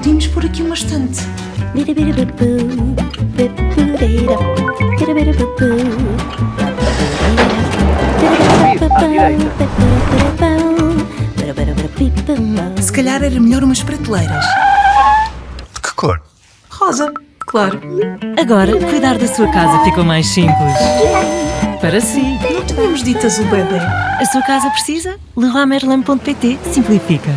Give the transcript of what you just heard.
podíamos pôr aqui uma estante. Se calhar era melhor umas prateleiras. De que cor? Rosa, claro. Agora, cuidar da sua casa ficou mais simples. Para si. Não tínhamos dito azul bebê. A sua casa precisa? leroymerlin.pt simplifica.